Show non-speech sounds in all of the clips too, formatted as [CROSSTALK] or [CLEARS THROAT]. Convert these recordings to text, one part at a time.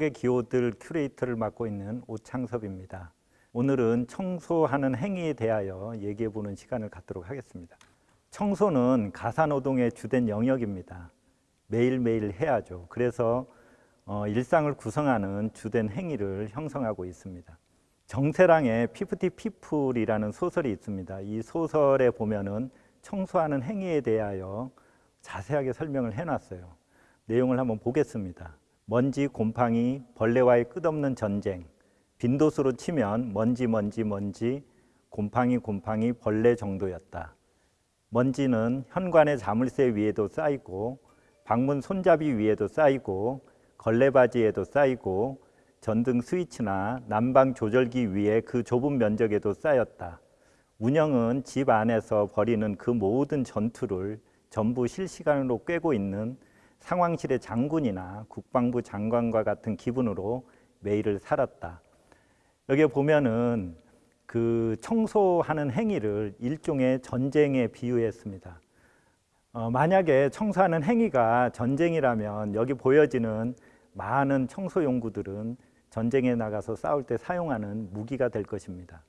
속의 기호들 큐레이터를 맡고 있는 오창섭입니다. 오늘은 청소하는 행위에 대하여 얘기해 보는 시간을 갖도록 하겠습니다. 청소는 가사노동의 주된 영역입니다. 매일매일 해야죠. 그래서 어, 일상을 구성하는 주된 행위를 형성하고 있습니다. 정세랑의 피프티 피플이라는 소설이 있습니다. 이 소설에 보면은 청소하는 행위에 대하여 자세하게 설명을 해놨어요. 내용을 한번 보겠습니다. 먼지, 곰팡이, 벌레와의 끝없는 전쟁. 빈도수로 치면 먼지, 먼지, 먼지, 곰팡이, 곰팡이, 벌레 정도였다. 먼지는 현관의 자물쇠 위에도 쌓이고 방문 손잡이 위에도 쌓이고 걸레바지에도 쌓이고 전등 스위치나 난방 조절기 위에 그 좁은 면적에도 쌓였다. 운영은 집 안에서 벌이는 그 모든 전투를 전부 실시간으로 꿰고 있는 상황실의 장군이나 국방부 장관과 같은 기분으로 매일을 살았다. 여기 보면은 그 청소하는 행위를 일종의 전쟁에 비유했습니다. 어, 만약에 청소하는 행위가 전쟁이라면 여기 보여지는 많은 청소 용구들은 전쟁에 나가서 싸울 때 사용하는 무기가 될 것입니다.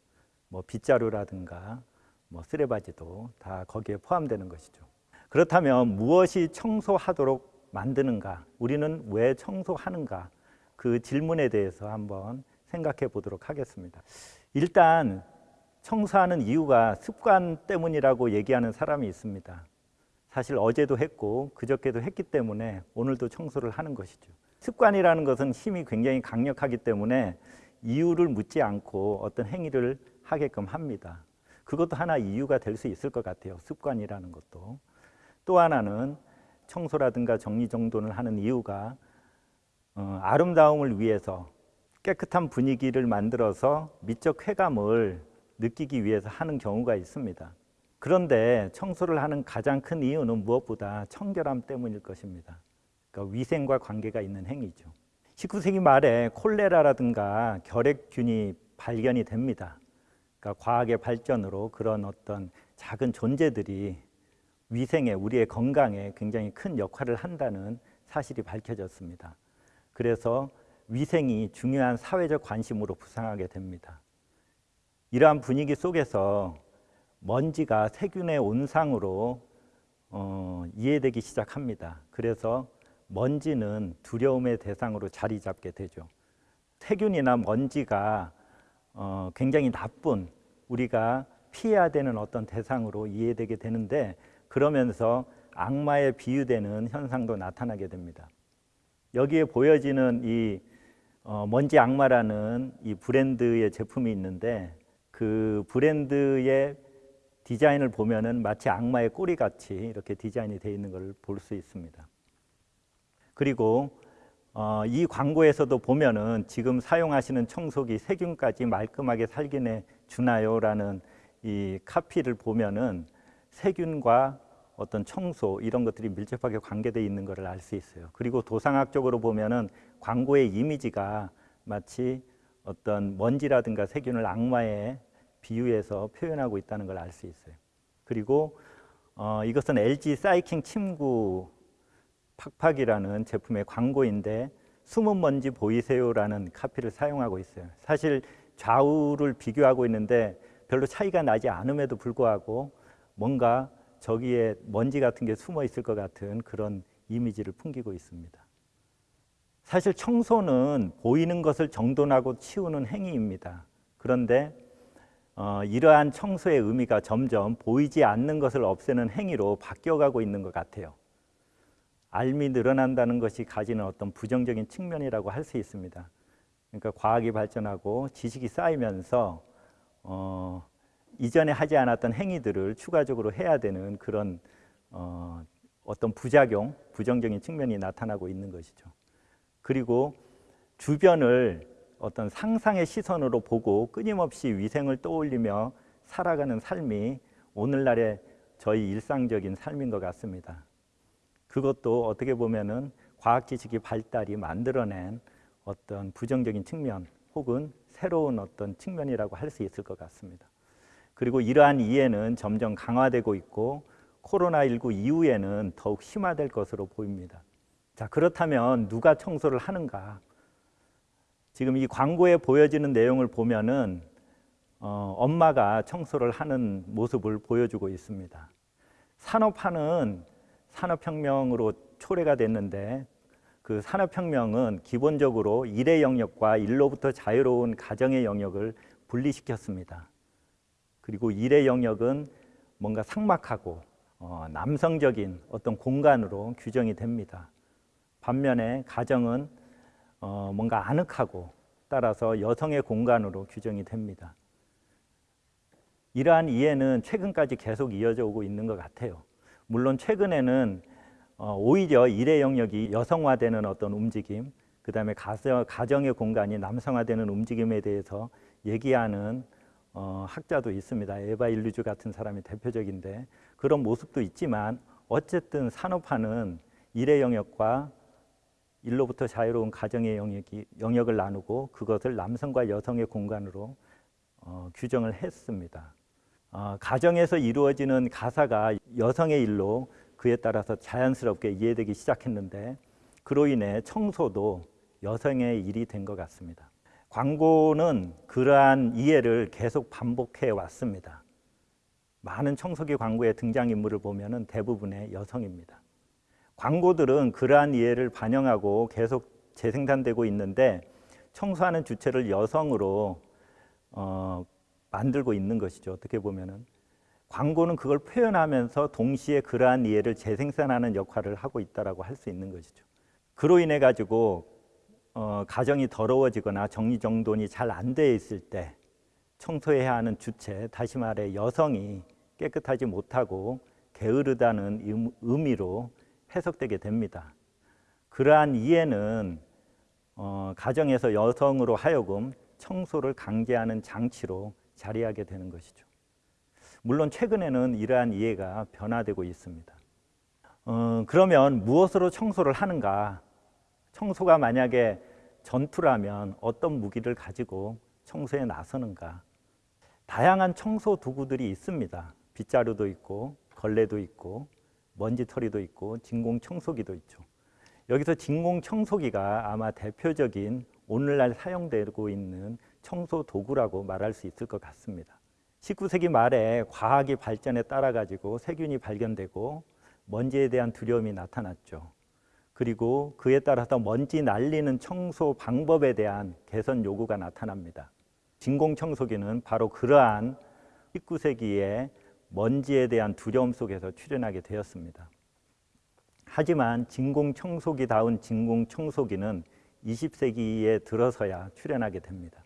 뭐 빗자루라든가 뭐 쓰레바지도 다 거기에 포함되는 것이죠. 그렇다면 무엇이 청소하도록 만드는가? 우리는 왜 청소하는가? 그 질문에 대해서 한번 생각해 보도록 하겠습니다. 일단 청소하는 이유가 습관 때문이라고 얘기하는 사람이 있습니다. 사실 어제도 했고 그저께도 했기 때문에 오늘도 청소를 하는 것이죠. 습관이라는 것은 힘이 굉장히 강력하기 때문에 이유를 묻지 않고 어떤 행위를 하게끔 합니다. 그것도 하나 이유가 될 수 있을 것 같아요. 습관이라는 것도. 또 하나는 청소라든가 정리정돈을 하는 이유가 어, 아름다움을 위해서 깨끗한 분위기를 만들어서 미적 쾌감을 느끼기 위해서 하는 경우가 있습니다. 그런데 청소를 하는 가장 큰 이유는 무엇보다 청결함 때문일 것입니다. 그러니까 위생과 관계가 있는 행위죠. 19세기 말에 콜레라라든가 결핵균이 발견이 됩니다. 그러니까 과학의 발전으로 그런 어떤 작은 존재들이 위생에 우리의 건강에 굉장히 큰 역할을 한다는 사실이 밝혀졌습니다. 그래서 위생이 중요한 사회적 관심으로 부상하게 됩니다. 이러한 분위기 속에서 먼지가 세균의 온상으로 어, 이해되기 시작합니다. 그래서 먼지는 두려움의 대상으로 자리 잡게 되죠. 세균이나 먼지가 어, 굉장히 나쁜 우리가 피해야 되는 어떤 대상으로 이해되게 되는데 그러면서 악마에 비유되는 현상도 나타나게 됩니다. 여기에 보여지는 이 어, 먼지 악마라는 이 브랜드의 제품이 있는데 그 브랜드의 디자인을 보면은 마치 악마의 꼬리 같이 이렇게 디자인이 되어 있는 걸 볼 수 있습니다. 그리고 어, 이 광고에서도 보면은 지금 사용하시는 청소기 세균까지 말끔하게 살균해 주나요라는 이 카피를 보면은 세균과 어떤 청소 이런 것들이 밀접하게 관계되어 있는 것을 알 수 있어요. 그리고 도상학적으로 보면은 광고의 이미지가 마치 어떤 먼지라든가 세균을 악마에 비유해서 표현하고 있다는 걸 알 수 있어요. 그리고 어, 이것은 LG 사이킹 침구 팍팍이라는 제품의 광고인데 숨은 먼지 보이세요라는 카피를 사용하고 있어요. 사실 좌우를 비교하고 있는데 별로 차이가 나지 않음에도 불구하고 뭔가 저기에 먼지 같은 게 숨어 있을 것 같은 그런 이미지를 풍기고 있습니다. 사실 청소는 보이는 것을 정돈하고 치우는 행위입니다. 그런데 어, 이러한 청소의 의미가 점점 보이지 않는 것을 없애는 행위로 바뀌어가고 있는 것 같아요. 알미 늘어난다는 것이 가지는 어떤 부정적인 측면이라고 할 수 있습니다. 그러니까 과학이 발전하고 지식이 쌓이면서 어, 이전에 하지 않았던 행위들을 추가적으로 해야 되는 그런 어, 어떤 부작용, 부정적인 측면이 나타나고 있는 것이죠. 그리고 주변을 어떤 상상의 시선으로 보고 끊임없이 위생을 떠올리며 살아가는 삶이 오늘날의 저희 일상적인 삶인 것 같습니다. 그것도 어떻게 보면은 과학 지식이 발달이 만들어낸 어떤 부정적인 측면 혹은 새로운 어떤 측면이라고 할 수 있을 것 같습니다. 그리고 이러한 이해는 점점 강화되고 있고 코로나19 이후에는 더욱 심화될 것으로 보입니다. 자, 그렇다면 누가 청소를 하는가? 지금 이 광고에 보여지는 내용을 보면은 어, 엄마가 청소를 하는 모습을 보여주고 있습니다. 산업화는 산업혁명으로 초래가 됐는데 그 산업혁명은 기본적으로 일의 영역과 일로부터 자유로운 가정의 영역을 분리시켰습니다. 그리고 일의 영역은 뭔가 상막하고 어, 남성적인 어떤 공간으로 규정이 됩니다. 반면에 가정은 어, 뭔가 아늑하고 따라서 여성의 공간으로 규정이 됩니다. 이러한 이해는 최근까지 계속 이어져 오고 있는 것 같아요. 물론 최근에는 어, 오히려 일의 영역이 여성화되는 어떤 움직임, 그 다음에 가정의 공간이 남성화되는 움직임에 대해서 얘기하는 어, 학자도 있습니다. 에바 일루즈 같은 사람이 대표적인데 그런 모습도 있지만 어쨌든 산업화는 일의 영역과 일로부터 자유로운 가정의 영역이, 영역을 나누고 그것을 남성과 여성의 공간으로 어, 규정을 했습니다. 어, 가정에서 이루어지는 가사가 여성의 일로 그에 따라서 자연스럽게 이해되기 시작했는데 그로 인해 청소도 여성의 일이 된 것 같습니다. 광고는 그러한 이해를 계속 반복해 왔습니다. 많은 청소기 광고의 등장인물을 보면 대부분의 여성입니다. 광고들은 그러한 이해를 반영하고 계속 재생산되고 있는데 청소하는 주체를 여성으로 어, 만들고 있는 것이죠. 어떻게 보면은 광고는 그걸 표현하면서 동시에 그러한 이해를 재생산하는 역할을 하고 있다라고 할 수 있는 것이죠. 그로 인해 가지고 어, 가정이 더러워지거나 정리정돈이 잘 안 돼 있을 때 청소해야 하는 주체, 다시 말해 여성이 깨끗하지 못하고 게으르다는 의미로 해석되게 됩니다. 그러한 이해는 어, 가정에서 여성으로 하여금 청소를 강제하는 장치로 자리하게 되는 것이죠. 물론 최근에는 이러한 이해가 변화되고 있습니다. 어, 그러면 무엇으로 청소를 하는가? 청소가 만약에 전투라면 어떤 무기를 가지고 청소에 나서는가? 다양한 청소 도구들이 있습니다. 빗자루도 있고 걸레도 있고 먼지털이도 있고 진공 청소기도 있죠. 여기서 진공 청소기가 아마 대표적인 오늘날 사용되고 있는 청소 도구라고 말할 수 있을 것 같습니다. 19세기 말에 과학이 발전에 따라 가지고 세균이 발견되고 먼지에 대한 두려움이 나타났죠. 그리고 그에 따라서 먼지 날리는 청소 방법에 대한 개선 요구가 나타납니다. 진공 청소기는 바로 그러한 19세기에 먼지에 대한 두려움 속에서 출현하게 되었습니다. 하지만 진공 청소기다운 진공 청소기는 20세기에 들어서야 출현하게 됩니다.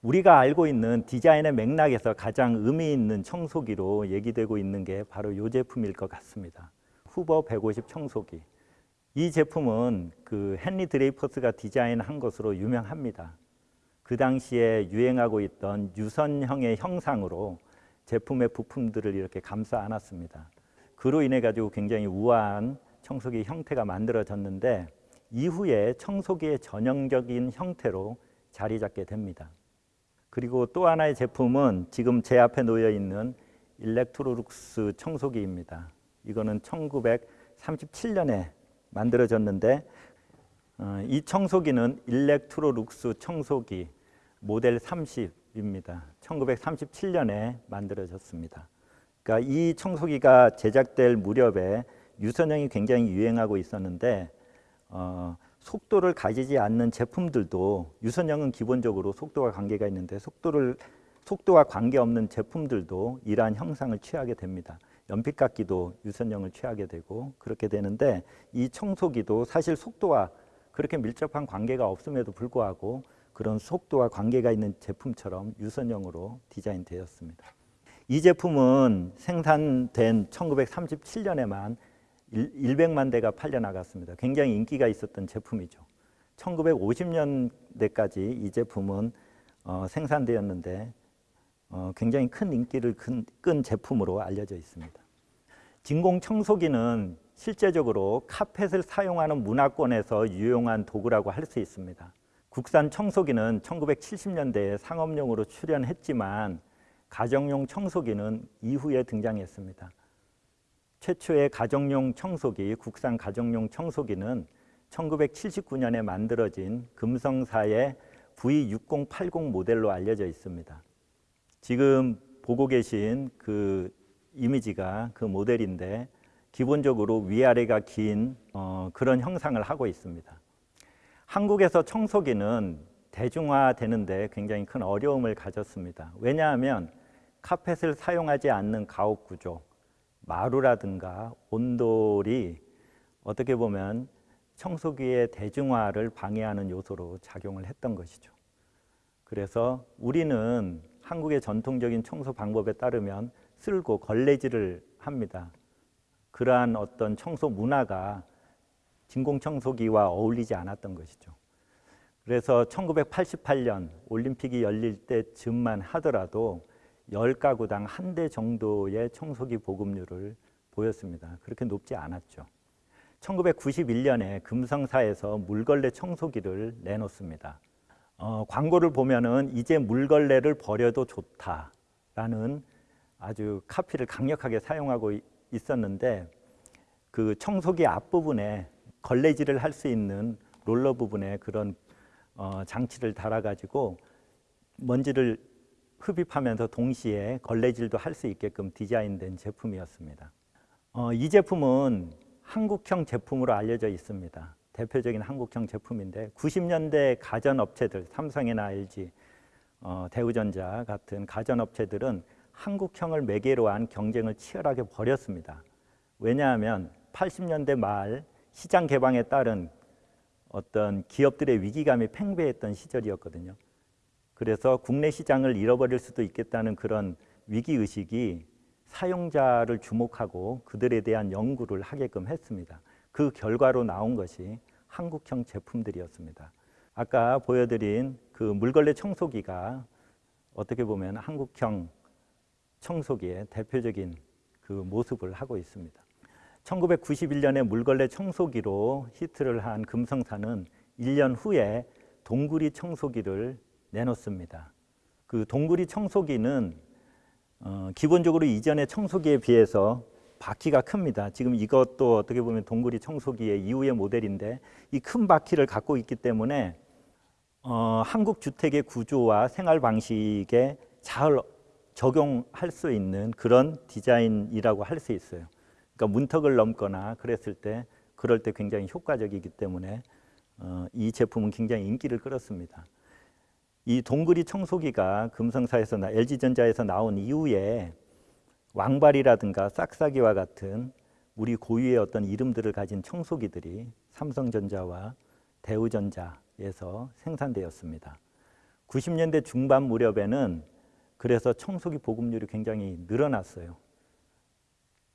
우리가 알고 있는 디자인의 맥락에서 가장 의미 있는 청소기로 얘기되고 있는 게 바로 이 제품일 것 같습니다. 후버 150 청소기. 이 제품은 그 헨리 드레이퍼스가 디자인한 것으로 유명합니다. 그 당시에 유행하고 있던 유선형의 형상으로 제품의 부품들을 이렇게 감싸 안았습니다. 그로 인해 가지고 굉장히 우아한 청소기 형태가 만들어졌는데 이후에 청소기의 전형적인 형태로 자리 잡게 됩니다. 그리고 또 하나의 제품은 지금 제 앞에 놓여 있는 일렉트로룩스 청소기입니다. 이거는 1937년에 만들어졌는데 어, 이 청소기는 일렉트로룩스 청소기 모델 30입니다. 1937년에 만들어졌습니다. 그러니까 이 청소기가 제작될 무렵에 유선형이 굉장히 유행하고 있었는데 어, 속도를 가지지 않는 제품들도 유선형은 기본적으로 속도와 관계가 있는데 속도를 속도와 관계없는 제품들도 이러한 형상을 취하게 됩니다. 연필깎이도 유선형을 취하게 되고 그렇게 되는데 이 청소기도 사실 속도와 그렇게 밀접한 관계가 없음에도 불구하고 그런 속도와 관계가 있는 제품처럼 유선형으로 디자인되었습니다. 이 제품은 생산된 1937년에만 100만 대가 팔려 나갔습니다. 굉장히 인기가 있었던 제품이죠. 1950년대까지 이 제품은 어, 생산되었는데 어, 굉장히 큰 인기를 끈, 끈 제품으로 알려져 있습니다. 진공 청소기는 실제적으로 카펫을 사용하는 문화권에서 유용한 도구라고 할 수 있습니다. 국산 청소기는 1970년대에 상업용으로 출현했지만 가정용 청소기는 이후에 등장했습니다. 최초의 가정용 청소기, 국산 가정용 청소기는 1979년에 만들어진 금성사의 V6080 모델로 알려져 있습니다. 지금 보고 계신 그 이미지가 그 모델인데 기본적으로 위아래가 긴 어, 그런 형상을 하고 있습니다. 한국에서 청소기는 대중화되는데 굉장히 큰 어려움을 가졌습니다. 왜냐하면 카펫을 사용하지 않는 가옥 구조, 마루라든가 온돌이 어떻게 보면 청소기의 대중화를 방해하는 요소로 작용을 했던 것이죠. 그래서 우리는 한국의 전통적인 청소 방법에 따르면 쓸고 걸레질을 합니다. 그러한 어떤 청소 문화가 진공청소기와 어울리지 않았던 것이죠. 그래서 1988년 올림픽이 열릴 때쯤만 하더라도 10가구당 한 대 정도의 청소기 보급률을 보였습니다. 그렇게 높지 않았죠. 1991년에 금성사에서 물걸레 청소기를 내놓습니다. 어, 광고를 보면은 이제 물걸레를 버려도 좋다라는 아주 카피를 강력하게 사용하고 있었는데 그 청소기 앞부분에 걸레질을 할 수 있는 롤러 부분에 그런 어, 장치를 달아가지고 먼지를 흡입하면서 동시에 걸레질도 할 수 있게끔 디자인된 제품이었습니다. 어, 이 제품은 한국형 제품으로 알려져 있습니다. 대표적인 한국형 제품인데 90년대 가전업체들 삼성이나 LG, 어, 대우전자 같은 가전업체들은 한국형을 매개로 한 경쟁을 치열하게 벌였습니다. 왜냐하면 80년대 말 시장 개방에 따른 어떤 기업들의 위기감이 팽배했던 시절이었거든요. 그래서 국내 시장을 잃어버릴 수도 있겠다는 그런 위기 의식이 사용자를 주목하고 그들에 대한 연구를 하게끔 했습니다. 그 결과로 나온 것이 한국형 제품들이었습니다. 아까 보여드린 그 물걸레 청소기가 어떻게 보면 한국형 청소기의 대표적인 그 모습을 하고 있습니다. 1991년에 물걸레 청소기로 히트를 한 금성사는 1년 후에 동구리 청소기를 내놓습니다. 그 동구리 청소기는 어, 기본적으로 이전의 청소기에 비해서 바퀴가 큽니다. 지금 이것도 어떻게 보면 동구리 청소기의 이후의 모델인데 이 큰 바퀴를 갖고 있기 때문에 어, 한국 주택의 구조와 생활 방식에 잘 적용할 수 있는 그런 디자인이라고 할 수 있어요. 그러니까 문턱을 넘거나 그랬을 때 그럴 때 굉장히 효과적이기 때문에 어, 이 제품은 굉장히 인기를 끌었습니다. 이 동그리 청소기가 금성사에서 나, LG전자에서 나온 이후에 왕발이라든가 싹싹이와 같은 우리 고유의 어떤 이름들을 가진 청소기들이 삼성전자와 대우전자에서 생산되었습니다. 90년대 중반 무렵에는 그래서 청소기 보급률이 굉장히 늘어났어요.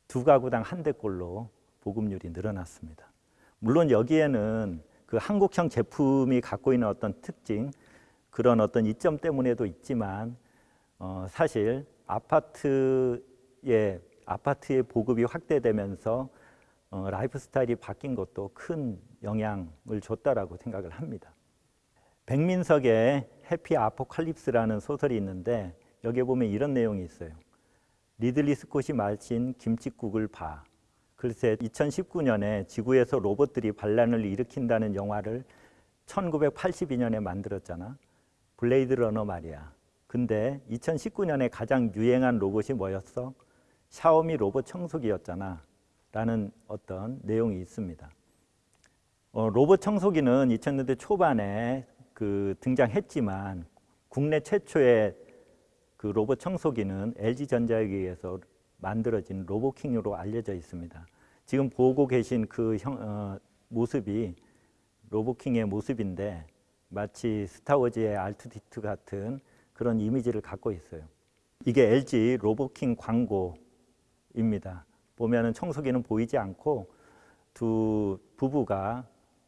두 가구당 한 대꼴로 보급률이 늘어났습니다. 물론 여기에는 그 한국형 제품이 갖고 있는 어떤 특징, 그런 어떤 이점 때문에도 있지만 어, 사실 아파트의 아파트의 보급이 확대되면서 어, 라이프 스타일이 바뀐 것도 큰 영향을 줬다라고 생각을 합니다. 백민석의 해피 아포칼립스라는 소설이 있는데 여기에 보면 이런 내용이 있어요. 리들리 스콧이 마신 김치국을 봐. 글쎄 2019년에 지구에서 로봇들이 반란을 일으킨다는 영화를 1982년에 만들었잖아. 블레이드 러너 말이야. 근데 2019년에 가장 유행한 로봇이 뭐였어? 샤오미 로봇 청소기였잖아. 라는 어떤 내용이 있습니다. 어, 로봇 청소기는 2000년대 초반에 그 등장했지만 국내 최초의 그 로봇 청소기는 LG전자에 의해서 만들어진 로보킹으로 알려져 있습니다. 지금 보고 계신 그 형, 어, 모습이 로보킹의 모습인데 마치 스타워즈의 알투디트 같은 그런 이미지를 갖고 있어요. 이게 LG 로보킹 광고입니다. 보면 은 청소기는 보이지 않고 두 부부가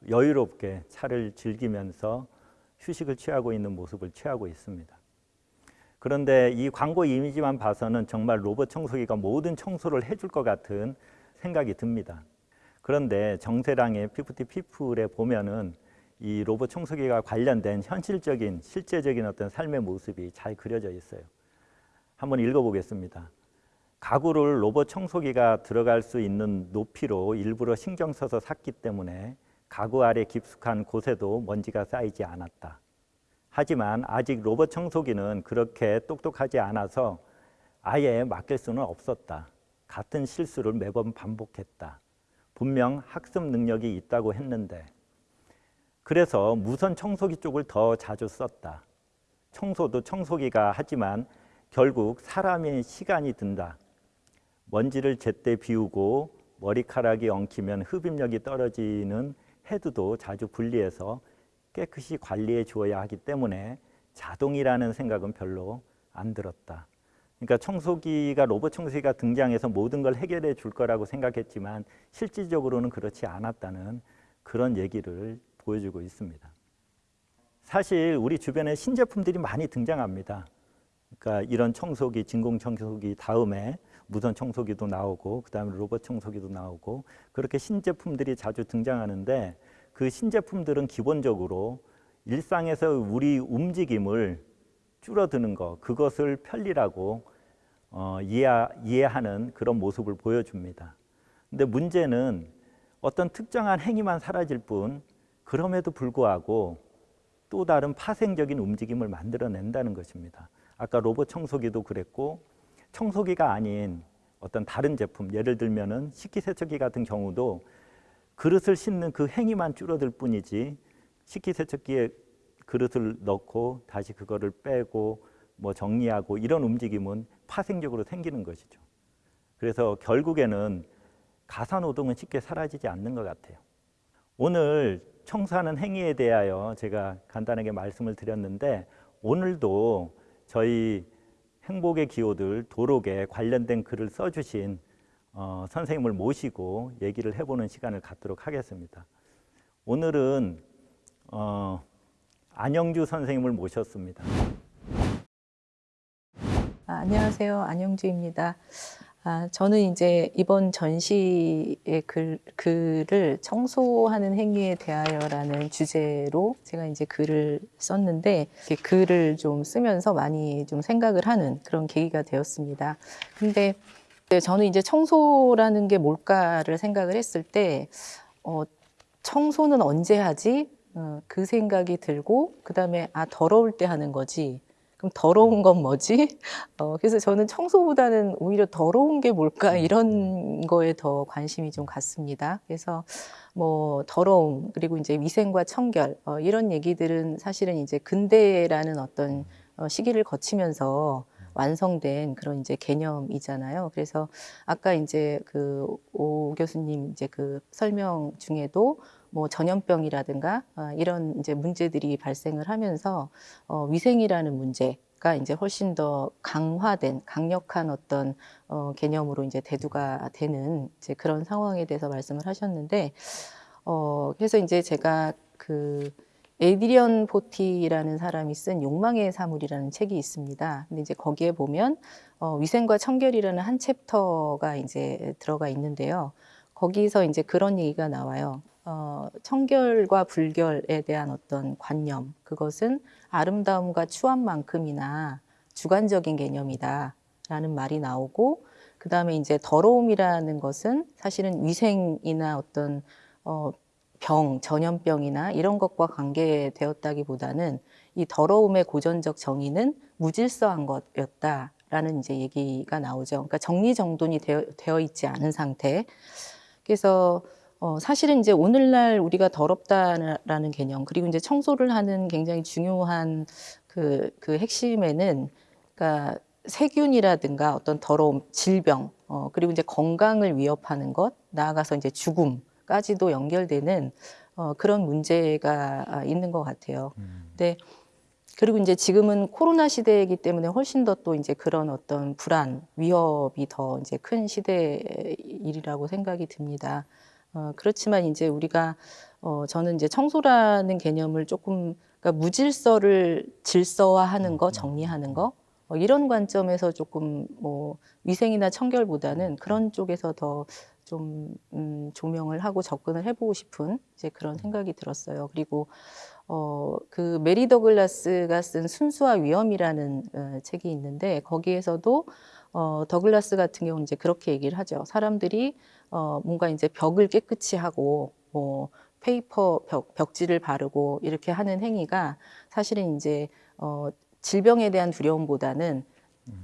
여유롭게 차를 즐기면서 휴식을 취하고 있는 모습을 취하고 있습니다. 그런데 이 광고 이미지만 봐서는 정말 로봇 청소기가 모든 청소를 해줄 것 같은 생각이 듭니다. 그런데 정세랑의 피프티 피플에 보면은 이 로봇 청소기가 관련된 현실적인 실제적인 어떤 삶의 모습이 잘 그려져 있어요. 한번 읽어보겠습니다. 가구를 로봇 청소기가 들어갈 수 있는 높이로 일부러 신경 써서 샀기 때문에 가구 아래 깊숙한 곳에도 먼지가 쌓이지 않았다. 하지만 아직 로봇 청소기는 그렇게 똑똑하지 않아서 아예 맡길 수는 없었다. 같은 실수를 매번 반복했다. 분명 학습 능력이 있다고 했는데 그래서 무선 청소기 쪽을 더 자주 썼다. 청소도 청소기가 하지만 결국 사람의 시간이 든다. 먼지를 제때 비우고 머리카락이 엉키면 흡입력이 떨어지는 헤드도 자주 분리해서 깨끗이 관리해 주어야 하기 때문에 자동이라는 생각은 별로 안 들었다. 그러니까 청소기가 로봇 청소기가 등장해서 모든 걸 해결해 줄 거라고 생각했지만 실질적으로는 그렇지 않았다는 그런 얘기를 보여주고 있습니다. 사실 우리 주변에 신제품들이 많이 등장합니다. 그러니까 이런 청소기, 진공 청소기 다음에 무선 청소기도 나오고 그다음에 로봇 청소기도 나오고 그렇게 신제품들이 자주 등장하는데 그 신제품들은 기본적으로 일상에서 우리 움직임을 줄어드는 것 그것을 편리라고 어, 이해, 이해 하는 그런 모습을 보여줍니다. 근데 문제는 어떤 특정한 행위만 사라질 뿐 그럼에도 불구하고 또 다른 파생적인 움직임을 만들어낸다는 것입니다. 아까 로봇 청소기도 그랬고 청소기가 아닌 어떤 다른 제품 예를 들면 은 식기세척기 같은 경우도 그릇을 씻는 그 행위만 줄어들 뿐이지 식기세척기에 그릇을 넣고 다시 그거를 빼고 뭐 정리하고 이런 움직임은 파생적으로 생기는 것이죠. 그래서 결국에는 가사노동은 쉽게 사라지지 않는 것 같아요. 오늘 청소하는 행위에 대하여 제가 간단하게 말씀을 드렸는데 오늘도 저희 행복의 기호들 도록에 관련된 글을 써주신 어, 선생님을 모시고 얘기를 해보는 시간을 갖도록 하겠습니다. 오늘은 어, 안영주 선생님을 모셨습니다. 아, 안녕하세요. 안영주입니다. 아, 저는 이제 이번 전시의 글, 글을 청소하는 행위에 대하여라는 주제로 제가 이제 글을 썼는데 글을 좀 쓰면서 많이 좀 생각을 하는 그런 계기가 되었습니다. 근데 저는 이제 청소라는 게 뭘까를 생각을 했을 때 어, 청소는 언제 하지? 어, 그 생각이 들고 그 다음에 아 더러울 때 하는 거지 그럼 더러운 건 뭐지? [LAUGHS] 어, 그래서 저는 청소보다는 오히려 더러운 게 뭘까 이런 거에 더 관심이 좀 갔습니다. 그래서 뭐 더러움 그리고 이제 위생과 청결 어, 이런 얘기들은 사실은 이제 근대라는 어떤 어, 시기를 거치면서 완성된 그런 이제 개념이잖아요. 그래서 아까 이제 그 오 교수님 이제 그 설명 중에도 뭐 전염병이라든가 어, 이런 이제 문제들이 발생을 하면서 어, 위생이라는 문제 가 이제 훨씬 더 강화된 강력한 어떤 어, 개념으로 이제 대두가 되는 이제 그런 상황에 대해서 말씀을 하셨는데 어, 그래서 이제 제가 그 에이드리언 포티라는 사람이 쓴 욕망의 사물이라는 책이 있습니다. 근데 이제 거기에 보면 어, 위생과 청결이라는 한 챕터가 이제 들어가 있는데요. 거기서 이제 그런 얘기가 나와요. 어, 청결과 불결에 대한 어떤 관념, 그것은 아름다움과 추함만큼이나 주관적인 개념이다. 라는 말이 나오고, 그 다음에 이제 더러움이라는 것은 사실은 위생이나 어떤, 어, 병, 전염병이나 이런 것과 관계되었다기보다는 이 더러움의 고전적 정의는 무질서한 것이었다라는 이제 얘기가 나오죠. 그러니까 정리정돈이 되어, 되어 있지 않은 상태. 그래서 어, 사실은 이제 오늘날 우리가 더럽다라는 개념, 그리고 이제 청소를 하는 굉장히 중요한 그, 그 핵심에는, 그러니까 세균이라든가 어떤 더러움, 질병, 어, 그리고 이제 건강을 위협하는 것, 나아가서 이제 죽음 까지도 연결되는 어, 그런 문제가 있는 것 같아요. 음. 근데 그리고 이제 지금은 코로나 시대이기 때문에 훨씬 더 또 이제 그런 어떤 불안, 위협이 더 이제 큰 시대일이라고 생각이 듭니다. 어, 그렇지만 이제 우리가 어, 저는 이제 청소라는 개념을 조금 그러니까 무질서를 질서화하는 거, 정리하는 거 어, 이런 관점에서 조금 뭐 위생이나 청결보다는 그런 쪽에서 더 좀 음, 조명을 하고 접근을 해보고 싶은 이제 그런 생각이 들었어요. 그리고 어, 그 메리 더글라스가 쓴 순수와 위험이라는 어, 책이 있는데 거기에서도 어, 더글라스 같은 경우는 이제 그렇게 얘기를 하죠. 사람들이 어, 뭔가 이제 벽을 깨끗이 하고 뭐 paper 벽, 벽지를 바르고 이렇게 하는 행위가 사실은 이제 어, 질병에 대한 두려움보다는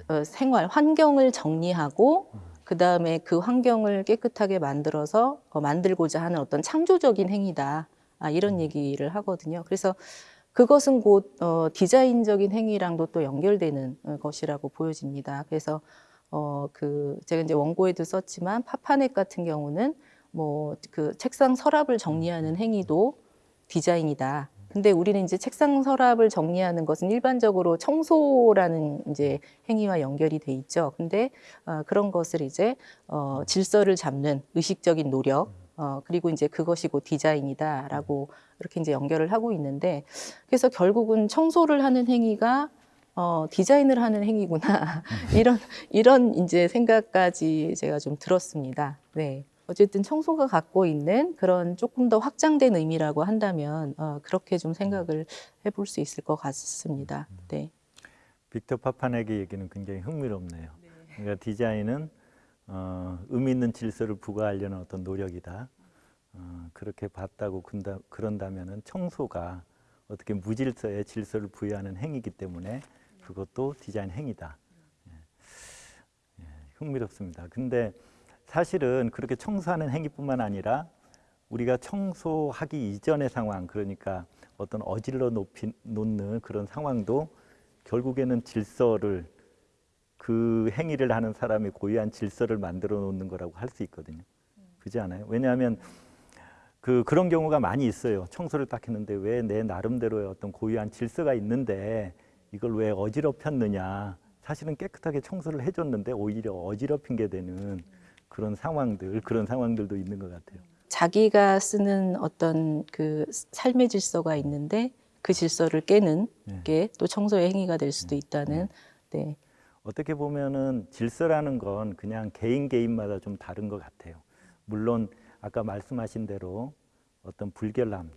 어, 생활 환경을 정리하고 그 다음에 그 환경을 깨끗하게 만들어서 어, 만들고자 하는 어떤 창조적인 행위다 아, 이런 얘기를 하거든요. 그래서 그것은 곧 어, 디자인적인 행위랑도 또 연결되는 어, 것이라고 보여집니다. 그래서 어, 그 제가 이제 원고에도 썼지만 파파넷 같은 경우는 뭐 그 책상 서랍을 정리하는 행위도 디자인이다. 근데 우리는 이제 책상 서랍을 정리하는 것은 일반적으로 청소라는 이제 행위와 연결이 돼 있죠. 근데 어, 그런 것을 이제 어, 질서를 잡는 의식적인 노력, 어, 그리고 이제 그것이 곧 디자인이다라고 이렇게 이제 연결을 하고 있는데 그래서 결국은 청소를 하는 행위가 어, 디자인을 하는 행위구나 [LAUGHS] 이런 이런 이제 생각까지 제가 좀 들었습니다. 네. 어쨌든 청소가 갖고 있는 그런 조금 더 확장된 의미라고 한다면 어, 그렇게 좀 생각을 해볼 수 있을 것 같습니다. 네. 빅터 파파넥의 얘기는 굉장히 흥미롭네요. 그러니까 디자인은 어, 의미 있는 질서를 부과하려는 어떤 노력이다. 어, 그렇게 봤다고 근다, 그런다면은 청소가 어떻게 무질서의 질서를 부여하는 행위이기 때문에 그것도 디자인 행위다. 예. 예, 흥미롭습니다. 근데 사실은 그렇게 청소하는 행위뿐만 아니라 우리가 청소하기 이전의 상황, 그러니까 어떤 어질러 높이, 놓는 그런 상황도 결국에는 질서를 그 행위를 하는 사람이 고유한 질서를 만들어 놓는 거라고 할 수 있거든요. 그렇지 않아요? 왜냐하면 그 그런 경우가 많이 있어요. 청소를 딱 했는데 왜 내 나름대로의 어떤 고유한 질서가 있는데 이걸 왜 어지럽혔느냐? 사실은 깨끗하게 청소를 해줬는데 오히려 어지럽힌 게 되는 그런 상황들, 그런 상황들도 있는 것 같아요. 자기가 쓰는 어떤 그 삶의 질서가 있는데 그 질서를 깨는 네. 게또 청소의 행위가 될 수도 있다는 네. 어떻게 보면은 질서라는 건 그냥 개인 개인마다 좀 다른 것 같아요. 물론 아까 말씀하신 대로 어떤 불결함,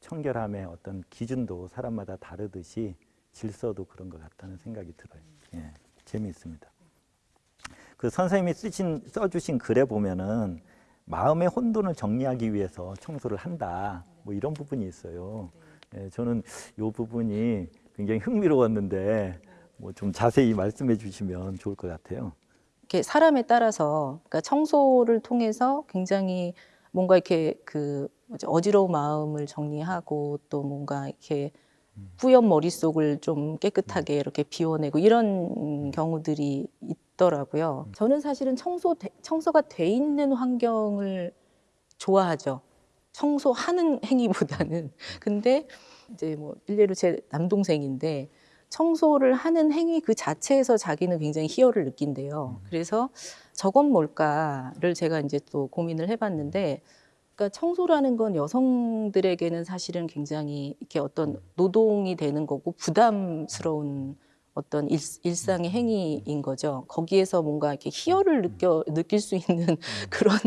청결함의 어떤 기준도 사람마다 다르듯이 질서도 그런 것 같다는 생각이 들어요. 예, 재미있습니다. 그 선생님이 쓰신 써주신 글에 보면은 마음의 혼돈을 정리하기 위해서 청소를 한다. 뭐 이런 부분이 있어요. 예, 저는 이 부분이 굉장히 흥미로웠는데 뭐 좀 자세히 말씀해 주시면 좋을 것 같아요. 이렇게 사람에 따라서 그러니까 청소를 통해서 굉장히 뭔가 이렇게 그 어지러운 마음을 정리하고 또 뭔가 이렇게 뿌연 머릿속을 좀 깨끗하게 이렇게 비워내고 이런 경우들이 있더라고요. 저는 사실은 청소 청소가 돼 있는 환경을 좋아하죠. 청소하는 [LAUGHS] 행위보다는. 근데 이제 뭐 일례로 제 남동생인데 청소를 하는 행위 그 자체에서 자기는 굉장히 희열을 느낀대요. 그래서 저건 뭘까를 제가 이제 또 고민을 해봤는데, 그러니까 청소라는 건 여성들에게는 사실은 굉장히 이렇게 어떤 노동이 되는 거고 부담스러운 어떤 일, 일상의 행위인 거죠. 거기에서 뭔가 이렇게 희열을 느껴 느낄 수 있는 [LAUGHS] 그런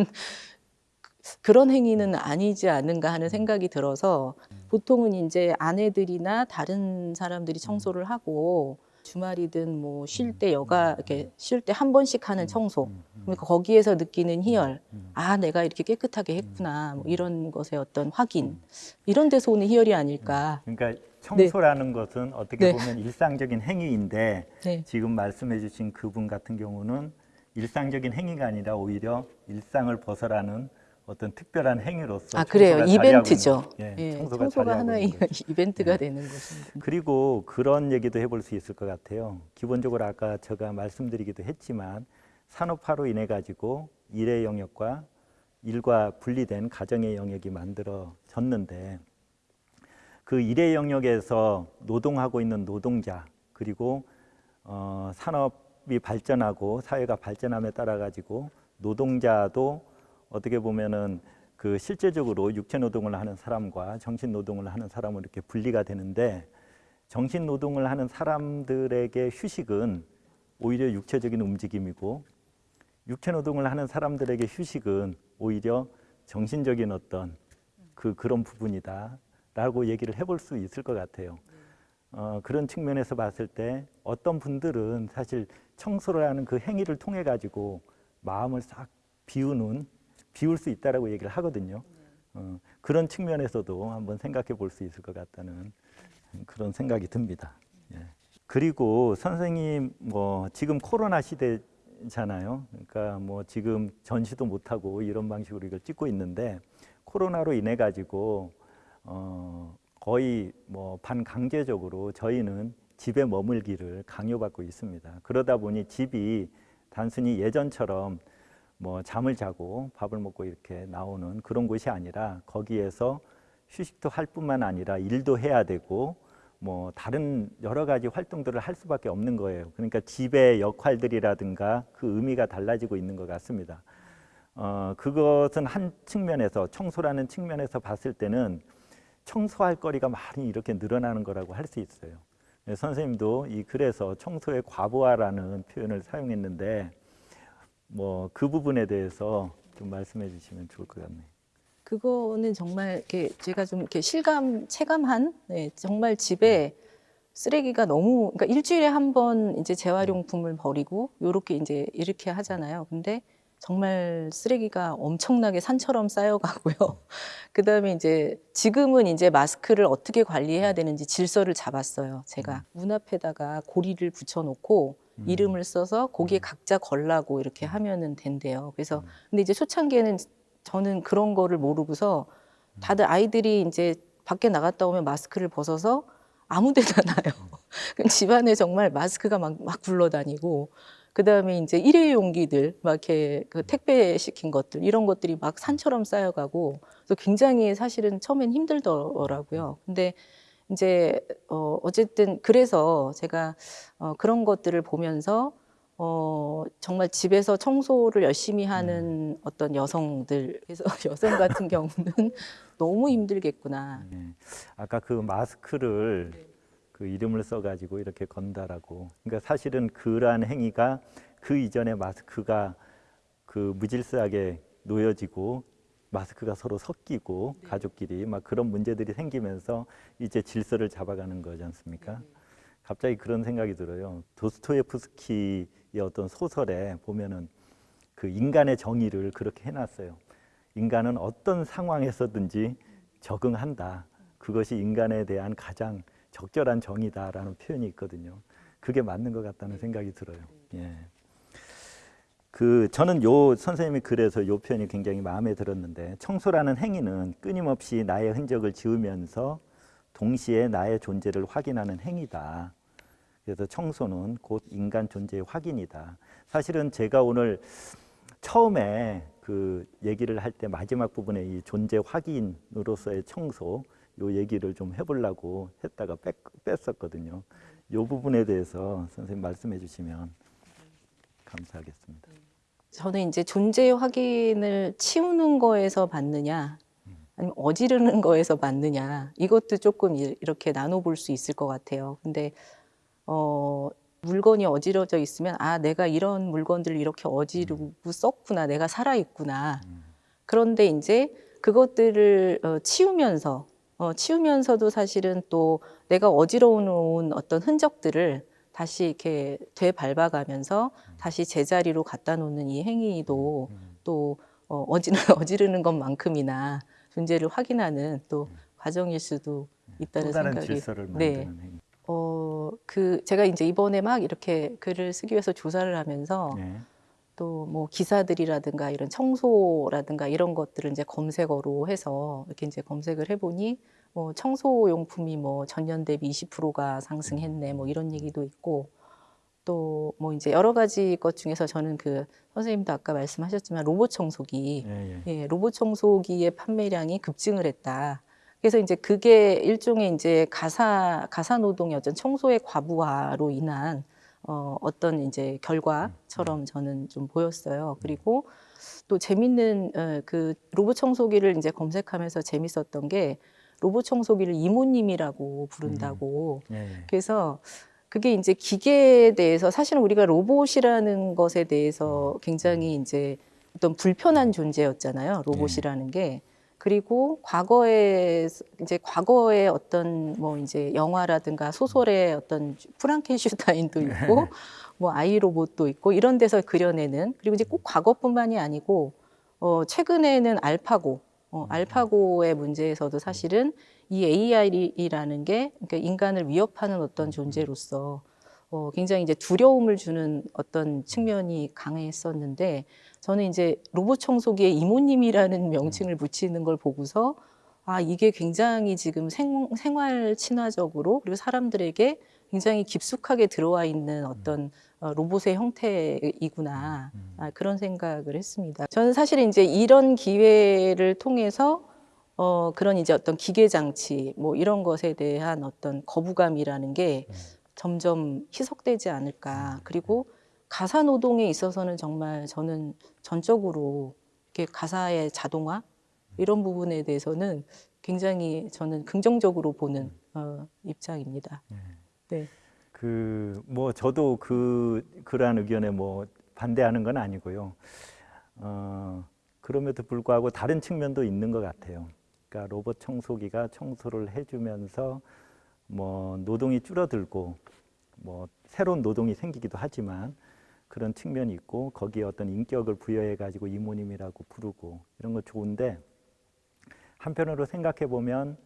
그런 행위는 아니지 않은가 하는 생각이 들어서 보통은 이제 아내들이나 다른 사람들이 청소를 하고 주말이든 뭐 쉴 때 여가 이렇게 쉴 때 한 번씩 하는 청소. 그러니까 거기에서 느끼는 희열. 아 내가 이렇게 깨끗하게 했구나. 뭐 이런 것의 어떤 확인. 이런 데서 오는 희열이 아닐까. 그러니까 청소라는 것은 어떻게 네. 보면 일상적인 행위인데 네. 지금 말씀해 주신 그분 같은 경우는 일상적인 행위가 아니라 오히려 일상을 벗어나는 어떤 특별한 행위로서 아 그래요 이벤트죠 있는- 예, 청소가, 청소가 하나의. [LAUGHS] 이벤트가 네. 되는 것입니다 그리고 그런 얘기도 해볼 수 있을 것 같아요. 기본적으로 아까 제가 말씀드리기도 했지만 산업화로 인해 가지고 일의 영역과 일과 분리된 가정의 영역이 만들어졌는데 그 일의 영역에서 노동하고 있는 노동자 그리고 어, 산업이 발전하고 사회가 발전함에 따라 가지고 노동자도 어떻게 보면은 그 실제적으로 육체 노동을 하는 사람과 정신 노동을 하는 사람은 이렇게 분리가 되는데 정신 노동을 하는 사람들에게 휴식은 오히려 육체적인 움직임이고 육체 노동을 하는 사람들에게 휴식은 오히려 정신적인 어떤 그 그런 부분이다 라고 얘기를 해볼 수 있을 것 같아요. 어, 그런 측면에서 봤을 때 어떤 분들은 사실 청소를 하는 그 행위를 통해 가지고 마음을 싹 비우는 비울 수 있다라고 얘기를 하거든요. 어, 그런 측면에서도 한번 생각해 볼 수 있을 것 같다는 그런 생각이 듭니다. 예. 그리고 선생님 뭐 지금 코로나 시대잖아요. 그러니까 뭐 지금 전시도 못 하고 이런 방식으로 이걸 찍고 있는데 코로나로 인해 가지고 어 거의 뭐 반강제적으로 저희는 집에 머물기를 강요받고 있습니다. 그러다 보니 집이 단순히 예전처럼 뭐 잠을 자고 밥을 먹고 이렇게 나오는 그런 곳이 아니라 거기에서 휴식도 할 뿐만 아니라 일도 해야 되고 뭐 다른 여러 가지 활동들을 할 수밖에 없는 거예요. 그러니까 집의 역할들이라든가 그 의미가 달라지고 있는 것 같습니다. 어, 그것은 한 측면에서 청소라는 측면에서 봤을 때는 청소할 거리가 많이 이렇게 늘어나는 거라고 할 수 있어요. 네, 선생님도 이 글에서 청소의 과부하라는 표현을 사용했는데 뭐 그 부분에 대해서 좀 말씀해 주시면 좋을 것 같네요. 그거는 정말 이렇게 제가 좀 이렇게 실감 체감한 네, 정말 집에 쓰레기가 너무 그러니까 일주일에 한 번 이제 재활용품을 버리고 요렇게 이제 이렇게 하잖아요. 근데 정말 쓰레기가 엄청나게 산처럼 쌓여가고요. [LAUGHS] 그 다음에 이제 지금은 이제 마스크를 어떻게 관리해야 되는지 질서를 잡았어요. 제가 문 앞에다가 고리를 붙여놓고 이름을 써서 거기에 각자 걸라고 이렇게 하면은 된대요. 그래서 근데 이제 초창기에는 저는 그런 거를 모르고서 다들 아이들이 이제 밖에 나갔다 오면 마스크를 벗어서 아무 데나. [LAUGHS] 그럼 집안에 정말 마스크가 막, 막 굴러다니고, 그 다음에 이제 일회용기들, 막 이렇게 그 택배 시킨 것들, 이런 것들이 막 산처럼 쌓여가고, 그래서 굉장히 사실은 처음엔 힘들더라고요. 근데 이제, 어, 어쨌든 그래서 제가 어, 그런 것들을 보면서 어, 정말 집에서 청소를 열심히 하는 어떤 여성들, 그래서 [LAUGHS] 여성 같은 경우는 너무 힘들겠구나. 네. 아까 그 마스크를 그 이름을 써가지고 이렇게 건다라고. 그러니까 사실은 그러한 행위가 그 이전에 마스크가 그 무질서하게 놓여지고 마스크가 서로 섞이고 가족끼리 막 그런 문제들이 생기면서 이제 질서를 잡아가는 거지 않습니까? 갑자기 그런 생각이 들어요. 도스토예프스키의 어떤 소설에 보면은 그 인간의 정의를 그렇게 해놨어요. 인간은 어떤 상황에서든지 적응한다. 그것이 인간에 대한 가장 적절한 정의다라는 표현이 있거든요. 그게 맞는 것 같다는 생각이 들어요. 예. 그 저는 요 선생님이 그래서 요 표현이 굉장히 마음에 들었는데 청소라는 행위는 끊임없이 나의 흔적을 지우면서 동시에 나의 존재를 확인하는 행위다. 그래서 청소는 곧 인간 존재의 확인이다. 사실은 제가 오늘 처음에 그 얘기를 할 때 마지막 부분에 이 존재 확인으로서의 청소 요 얘기를 좀 해보려고 했다가 뺐, 뺐었거든요. 요 부분에 대해서 선생님 말씀해 주시면 감사하겠습니다. 저는 이제 존재 확인을 치우는 거에서 받느냐, 아니면 어지르는 거에서 받느냐, 이것도 조금 이- 이렇게 나눠볼 수 있을 것 같아요. 근데, 어, 물건이 어지러져 있으면, 아, 내가 이런 물건들을 이렇게 어지르고 썼구나, 내가 살아있구나. 그런데 이제 그것들을 어, 치우면서, 어, 치우면서도 사실은 또 내가 어지러워 놓은 어떤 흔적들을 다시 이렇게 되밟아가면서 다시 제자리로 갖다 놓는 이 행위도 또 어, 어지르, [LAUGHS] 어지르는 것만큼이나 존재를 확인하는 또 과정일 수도 있다는 생각이 네. 어, 그 제가 이제 이번에 막 이렇게 글을 쓰기 위해서 조사를 하면서 네. 또 뭐 기사들이라든가 이런 청소라든가 이런 것들을 이제 검색어로 해서 이렇게 이제 검색을 해보니 뭐 청소 용품이 뭐 전년 대비 20%가 상승했네 뭐 이런 얘기도 있고 또 뭐 이제 여러 가지 것 중에서 저는 그 선생님도 아까 말씀하셨지만 로봇 청소기 예, 예. 예, 로봇 청소기의 판매량이 급증을 했다. 그래서 이제 그게 일종의 이제 가사 가사 노동의 어떤 청소의 과부하로 인한 어, 어떤 이제 결과처럼 저는 좀 보였어요. 그리고 또 재밌는 어, 그 로봇 청소기를 이제 검색하면서 재밌었던 게 로봇 청소기를 이모님이라고 부른다고. 예, 예. 그래서 그게 이제 기계에 대해서 사실은 우리가 로봇이라는 것에 대해서 굉장히 이제 어떤 불편한 존재였잖아요. 로봇이라는 게. 그리고 과거에 이제 과거의 어떤 뭐 이제 영화라든가 소설의 어떤 프랑켄슈타인도 있고 뭐 아이 로봇도 있고 이런 데서 그려내는 그리고 이제 꼭 과거뿐만이 아니고 어 최근에는 알파고 어, 알파고의 문제에서도 사실은 이 AI라는 게 그러니까 인간을 위협하는 어떤 존재로서 어, 굉장히 이제 두려움을 주는 어떤 측면이 강했었는데 저는 이제 로봇 청소기에 이모님이라는 명칭을 붙이는 걸 보고서 아 이게 굉장히 지금 생, 생활 친화적으로 그리고 사람들에게 굉장히 깊숙하게 들어와 있는 어떤 어, 로봇의 형태이구나. 아, 그런 생각을 했습니다. 저는 사실 이제 이런 기회를 통해서 어, 그런 이제 어떤 기계 장치 뭐 이런 것에 대한 어떤 거부감이라는 게 점점 희석되지 않을까. 그리고 가사 노동에 있어서는 정말 저는 전적으로 이렇게 가사의 자동화 이런 부분에 대해서는 굉장히 저는 긍정적으로 보는 어, 입장입니다. 네. 그 뭐 저도 그 그러한 의견에 뭐 반대하는 건 아니고요. 어, 그럼에도 불구하고 다른 측면도 있는 것 같아요. 그러니까 로봇 청소기가 청소를 해주면서 뭐 노동이 줄어들고 뭐 새로운 노동이 생기기도 하지만 그런 측면이 있고 거기에 어떤 인격을 부여해 가지고 이모님이라고 부르고 이런 거 좋은데 한편으로 생각해 보면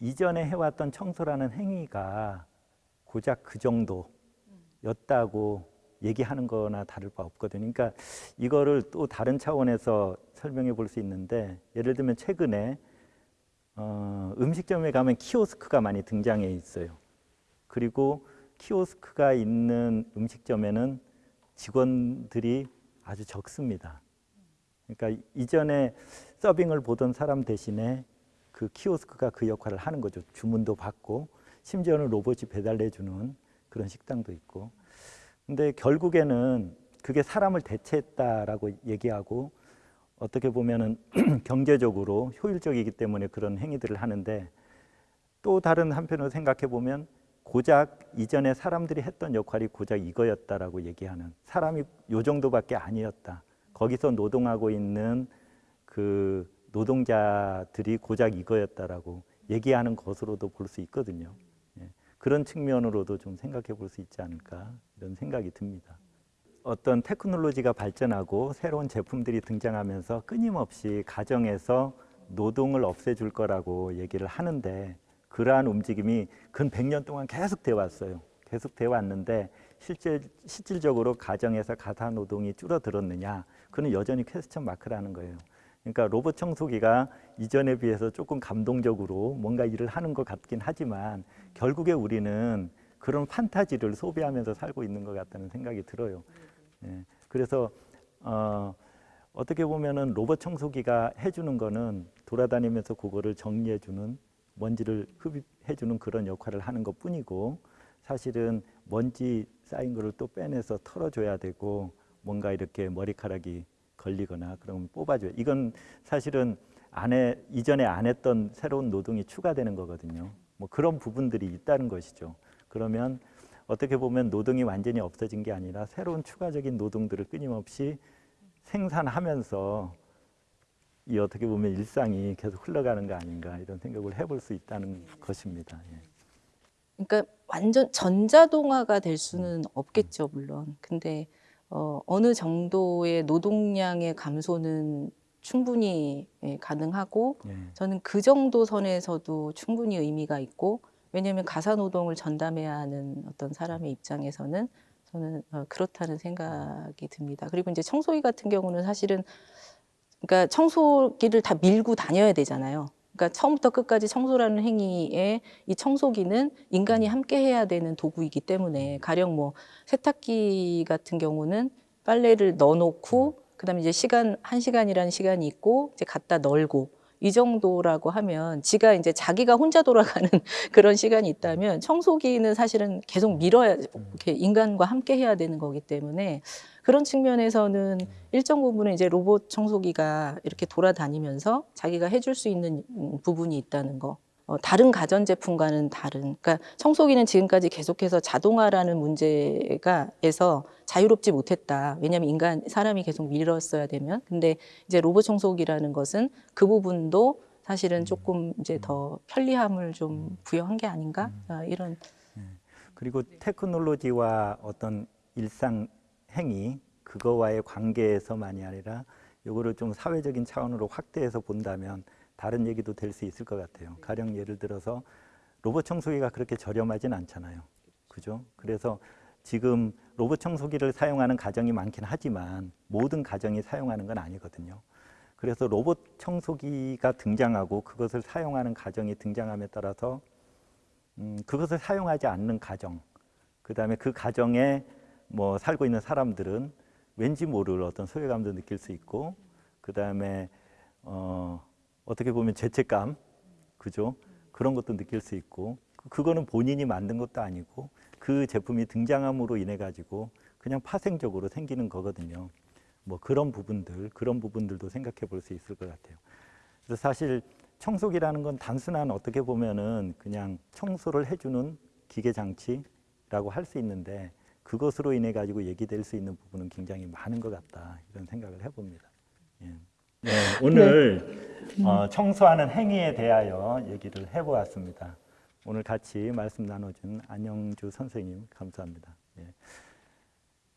이전에 해왔던 청소라는 행위가 고작 그 정도였다고 얘기하는 거나 다를 바 없거든요. 그러니까 이거를 또 다른 차원에서 설명해 볼 수 있는데 예를 들면 최근에 어, 음식점에 가면 키오스크가 많이 등장해 있어요. 그리고 키오스크가 있는 음식점에는 직원들이 아주 적습니다. 그러니까 이전에 서빙을 보던 사람 대신에 그 키오스크가 그 역할을 하는 거죠. 주문도 받고 심지어는 로봇이 배달해 주는 그런 식당도 있고. 근데 결국에는 그게 사람을 대체했다라고 얘기하고 어떻게 보면은 [CLEARS THROAT] 경제적으로 효율적이기 때문에 그런 행위들을 하는데 또 다른 한편으로 생각해 보면 고작 이전에 사람들이 했던 역할이 고작 이거였다라고 얘기하는 사람이 요 정도밖에 아니었다. 거기서 노동하고 있는 그 노동자들이 고작 이거였다라고 얘기하는 것으로도 볼 수 있거든요. 예. 그런 측면으로도 좀 생각해 볼 수 있지 않을까 이런 생각이 듭니다. 어떤 테크놀로지가 발전하고 새로운 제품들이 등장하면서 끊임없이 가정에서 노동을 없애줄 거라고 얘기를 하는데 그러한 움직임이 근 100년 동안 계속 돼 왔어요. 계속 돼 왔는데 실제 실질적으로 가정에서 가사 노동이 줄어들었느냐? 그는 여전히 퀘스천 마크라는 거예요. 그러니까 로봇 청소기가 이전에 비해서 조금 감동적으로 뭔가 일을 하는 것 같긴 하지만 결국에 우리는 그런 판타지를 소비하면서 살고 있는 것 같다는 생각이 들어요. 예, 그래서 어, 어떻게 보면은 로봇 청소기가 해주는 거는 돌아다니면서 그거를 정리해주는 먼지를 흡입해주는 그런 역할을 하는 것 뿐이고 사실은 먼지 쌓인 거를 또 빼내서 털어줘야 되고 뭔가 이렇게 머리카락이 걸리거나 그러면 뽑아줘요. 이건 사실은 안 해, 이전에 안 했던 새로운 노동이 추가되는 거거든요. 뭐 그런 부분들이 있다는 것이죠. 그러면 어떻게 보면 노동이 완전히 없어진 게 아니라 새로운 추가적인 노동들을 끊임없이 생산하면서 이 어떻게 보면 일상이 계속 흘러가는 거 아닌가 이런 생각을 해볼 수 있다는 것입니다. 예. 그러니까 완전 전자동화가 될 수는 없겠죠, 물론. 근데 어, 어느 정도의 노동량의 감소는 충분히 예, 가능하고 예. 저는 그 정도 선에서도 충분히 의미가 있고 왜냐하면 가사 노동을 전담해야 하는 어떤 사람의 입장에서는 저는 어, 그렇다는 생각이 듭니다. 그리고 이제 청소기 같은 경우는 사실은 그러니까 청소기를 다 밀고 다녀야 되잖아요. 그러니까 처음부터 끝까지 청소라는 행위에 이 청소기는 인간이 함께 해야 되는 도구이기 때문에 가령 뭐 세탁기 같은 경우는 빨래를 넣어놓고 그다음에 이제 시간 한 시간이라는 시간이 있고 이제 갖다 널고 이 정도라고 하면 지가 이제 자기가 혼자 돌아가는 [LAUGHS] 그런 시간이 있다면 청소기는 사실은 계속 밀어야 이렇게 인간과 함께 해야 되는 거기 때문에 그런 측면에서는 일정 부분은 이제 로봇 청소기가 이렇게 돌아다니면서 자기가 해줄 수 있는 음, 부분이 있다는 거. 어, 다른 가전 제품과는 다른. 그러니까 청소기는 지금까지 계속해서 자동화라는 문제가 에서 자유롭지 못했다. 왜냐하면 인간 사람이 계속 밀었어야 되면. 근데 이제 로봇 청소기라는 것은 그 부분도 사실은 조금 이제 더 편리함을 좀 부여한 게 아닌가 어, 이런 그리고 테크놀로지와 어떤 일상 행위 그거와의 관계에서만이 아니라 요거를 좀 사회적인 차원으로 확대해서 본다면 다른 얘기도 될 수 있을 것 같아요. 가령 예를 들어서 로봇 청소기가 그렇게 저렴하진 않잖아요. 그죠? 그래서 지금 로봇 청소기를 사용하는 가정이 많긴 하지만 모든 가정이 사용하는 건 아니거든요. 그래서 로봇 청소기가 등장하고 그것을 사용하는 가정이 등장함에 따라서 음, 그것을 사용하지 않는 가정, 그 다음에 그 가정에 뭐 살고 있는 사람들은 왠지 모를 어떤 소외감도 느낄 수 있고, 그 다음에 어, 어떻게 보면 죄책감, 그죠? 그런 것도 느낄 수 있고, 그- 그거는 본인이 만든 것도 아니고 그 제품이 등장함으로 인해 가지고 그냥 파생적으로 생기는 거거든요. 뭐 그런 부분들, 그런 부분들도 생각해 볼 수 있을 것 같아요. 그래서 사실 청소기라는 건 단순한 어떻게 보면은 그냥 청소를 해주는 기계 장치라고 할 수 있는데 그것으로 인해 가지고 얘기될 수 있는 부분은 굉장히 많은 것 같다 이런 생각을 해봅니다. 예. 네, 오늘 어, 청소하는 행위에 대하여 얘기를 해보았습니다. 오늘 같이 말씀 나눠준 안영주 선생님 감사합니다. 예.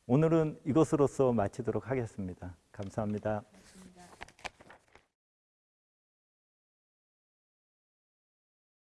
오늘은 이것으로서 마치도록 하겠습니다. 감사합니다.